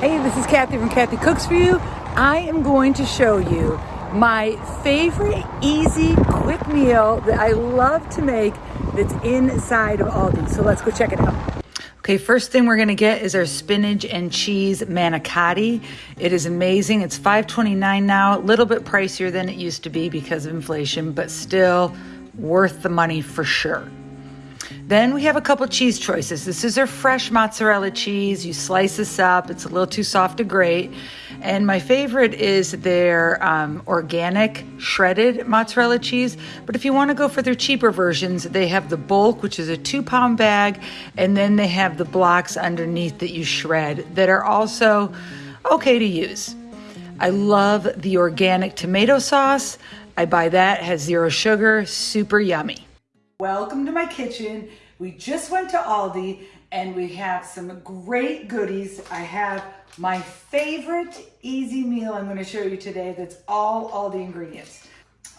Hey, this is Kathy from Kathy Cooks For You. I am going to show you my favorite easy quick meal that I love to make that's inside of Aldi. So let's go check it out. Okay, first thing we're gonna get is our spinach and cheese manicotti. It is amazing. It's $5.29 now, a little bit pricier than it used to be because of inflation, but still worth the money for sure. Then we have a couple cheese choices. This is our fresh mozzarella cheese. You slice this up. It's a little too soft to grate. And my favorite is their um, organic shredded mozzarella cheese. But if you want to go for their cheaper versions, they have the bulk, which is a two pound bag, and then they have the blocks underneath that you shred that are also okay to use. I love the organic tomato sauce. I buy that, has zero sugar, super yummy. Welcome to my kitchen. We just went to Aldi and we have some great goodies. I have my favorite easy meal I'm gonna show you today that's all Aldi ingredients.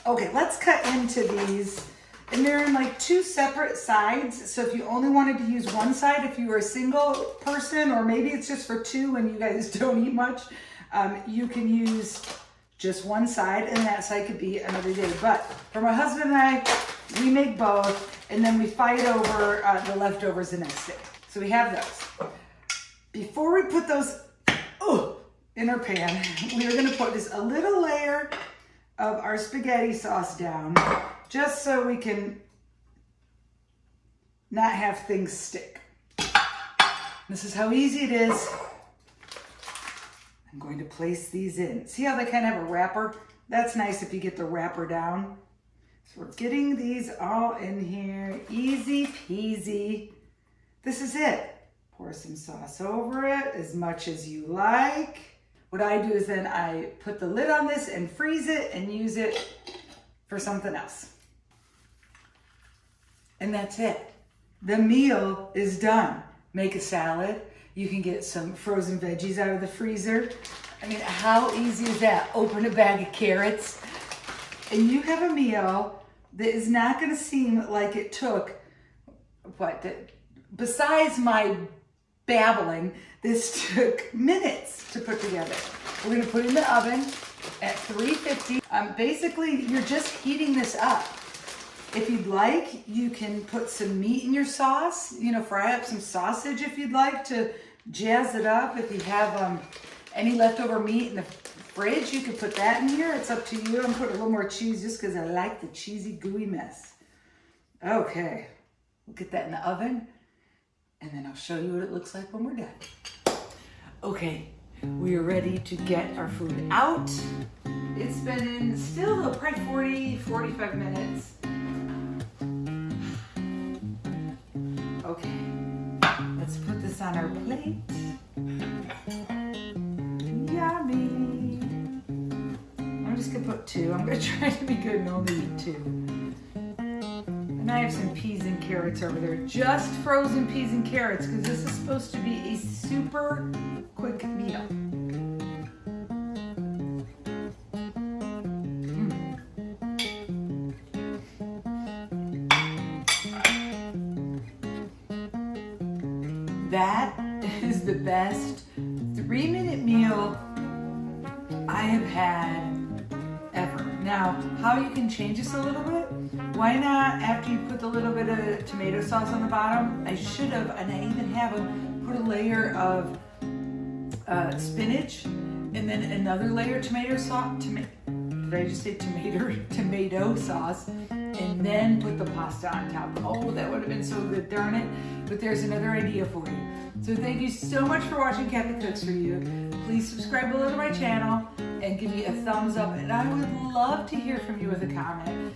Okay, let's cut into these. And they're in like two separate sides. So if you only wanted to use one side, if you were a single person, or maybe it's just for two and you guys don't eat much, um, you can use just one side and that side could be another day. But for my husband and I, we make both and then we fight over uh, the leftovers the next day. So we have those. Before we put those in our pan, we are gonna put just a little layer of our spaghetti sauce down just so we can not have things stick. This is how easy it is. I'm going to place these in. See how they kind of have a wrapper? That's nice if you get the wrapper down. So we're getting these all in here, easy peasy. This is it. Pour some sauce over it as much as you like. What I do is then I put the lid on this and freeze it and use it for something else. And that's it. The meal is done. Make a salad. You can get some frozen veggies out of the freezer. I mean, how easy is that? Open a bag of carrots and you have a meal that is not going to seem like it took, what, besides my babbling, this took minutes to put together. We're going to put it in the oven at 350. Um, basically, you're just heating this up. If you'd like, you can put some meat in your sauce, you know, fry up some sausage if you'd like to jazz it up. If you have um, any leftover meat in the fridge, you could put that in here. It's up to you. I'm putting a little more cheese just because I like the cheesy gooey mess. Okay, we'll get that in the oven and then I'll show you what it looks like when we're done. Okay, we are ready to get our food out. It's been in still probably 40, 45 minutes. Okay, let's put this on our plate. Just gonna put two. I'm gonna try to be good and only eat two. And I have some peas and carrots over there. Just frozen peas and carrots because this is supposed to be a super quick meal. Mm. That is the best three minute meal I have had ever. now, how you can change this a little bit, why not, after you put the little bit of tomato sauce on the bottom, I should have, and I even have them, put a layer of uh, spinach, and then another layer of tomato sauce, did I just say tomato, tomato sauce, and then put the pasta on top. Oh, that would have been so good, darn it. But there's another idea for you. So thank you so much for watching Kathy Cooks For You. Please subscribe below to my channel and give me a thumbs up. And I would love to hear from you with a comment.